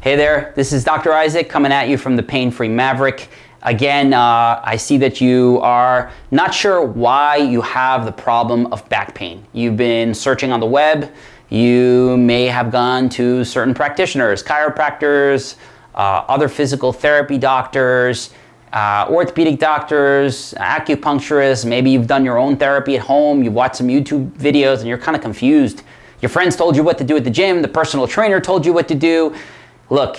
Hey there, this is Dr. Isaac coming at you from the Pain Free Maverick. Again, uh, I see that you are not sure why you have the problem of back pain. You've been searching on the web. You may have gone to certain practitioners, chiropractors, uh, other physical therapy doctors, uh, orthopedic doctors, acupuncturists. Maybe you've done your own therapy at home. You've watched some YouTube videos and you're kind of confused. Your friends told you what to do at the gym. The personal trainer told you what to do look,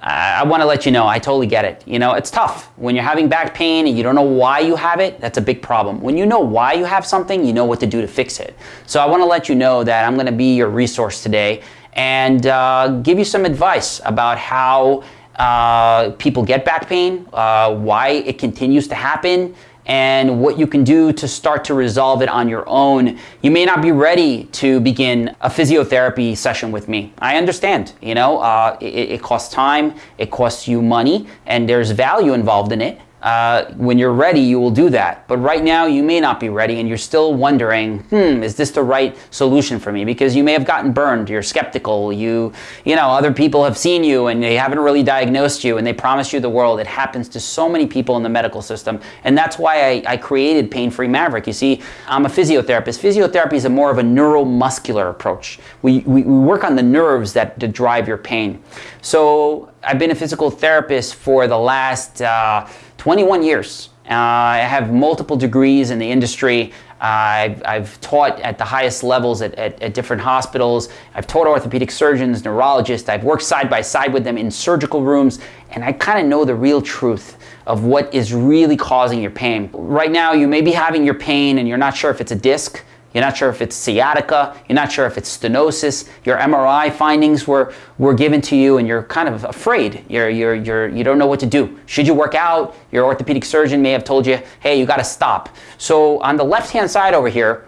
I want to let you know, I totally get it. You know, it's tough. When you're having back pain and you don't know why you have it, that's a big problem. When you know why you have something, you know what to do to fix it. So I want to let you know that I'm going to be your resource today and uh, give you some advice about how uh, people get back pain, uh, why it continues to happen, and what you can do to start to resolve it on your own. You may not be ready to begin a physiotherapy session with me. I understand, you know, uh, it, it costs time, it costs you money, and there's value involved in it. Uh, when you're ready, you will do that. But right now, you may not be ready and you're still wondering, hmm, is this the right solution for me? Because you may have gotten burned, you're skeptical, you, you know, other people have seen you and they haven't really diagnosed you and they promise you the world. It happens to so many people in the medical system. And that's why I, I created Pain Free Maverick. You see, I'm a physiotherapist. Physiotherapy is a more of a neuromuscular approach. We, we, we work on the nerves that, drive your pain. So I've been a physical therapist for the last uh, 21 years. Uh, I have multiple degrees in the industry. Uh, I've, I've, taught at the highest levels at, at, at, different hospitals. I've taught orthopedic surgeons, neurologists. I've worked side by side with them in surgical rooms, and I kind of know the real truth of what is really causing your pain. Right now, you may be having your pain and you're not sure if it's a disc, you're not sure if it's sciatica. You're not sure if it's stenosis. Your MRI findings were, were given to you and you're kind of afraid. You're, you're, you're, you don't know what to do. Should you work out? Your orthopedic surgeon may have told you, hey, you got to stop. So on the left-hand side over here,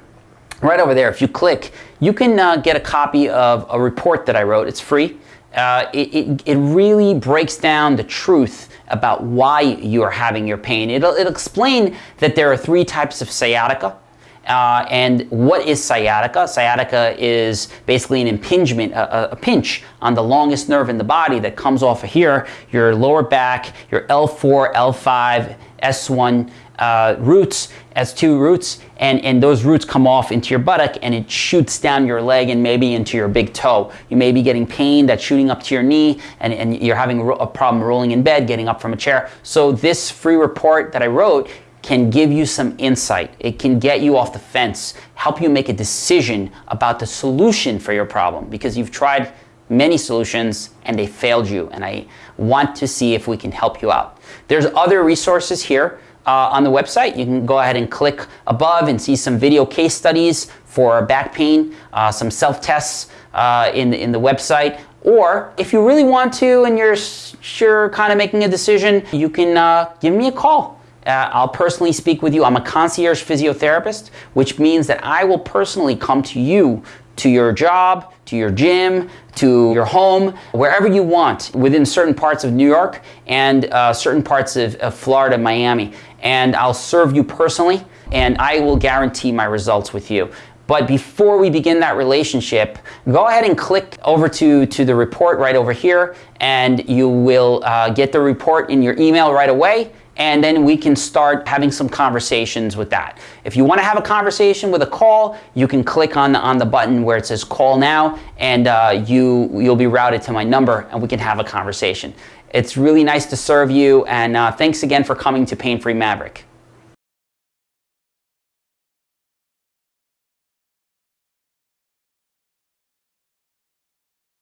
right over there, if you click, you can uh, get a copy of a report that I wrote. It's free. Uh, it, it, it, really breaks down the truth about why you are having your pain. It'll, it'll explain that there are three types of sciatica. Uh, and what is sciatica? Sciatica is basically an impingement, a, a, pinch on the longest nerve in the body that comes off of here, your lower back, your L4, L5, S1 uh, roots, S2 roots, and, and those roots come off into your buttock and it shoots down your leg and maybe into your big toe. You may be getting pain that's shooting up to your knee and, and you're having a problem rolling in bed, getting up from a chair. So this free report that I wrote can give you some insight. It can get you off the fence, help you make a decision about the solution for your problem because you've tried many solutions and they failed you and I want to see if we can help you out. There's other resources here uh, on the website. You can go ahead and click above and see some video case studies for back pain, uh, some self-tests uh, in, the, in the website. Or if you really want to and you're sure kind of making a decision, you can uh, give me a call. Uh, I'll personally speak with you. I'm a concierge physiotherapist, which means that I will personally come to you, to your job, to your gym, to your home, wherever you want within certain parts of New York and uh, certain parts of, of Florida, Miami. And I'll serve you personally and I will guarantee my results with you. But before we begin that relationship, go ahead and click over to, to the report right over here and you will uh, get the report in your email right away and then we can start having some conversations with that. If you want to have a conversation with a call, you can click on the, on the button where it says call now and uh, you, you'll be routed to my number and we can have a conversation. It's really nice to serve you and uh, thanks again for coming to Pain Free Maverick.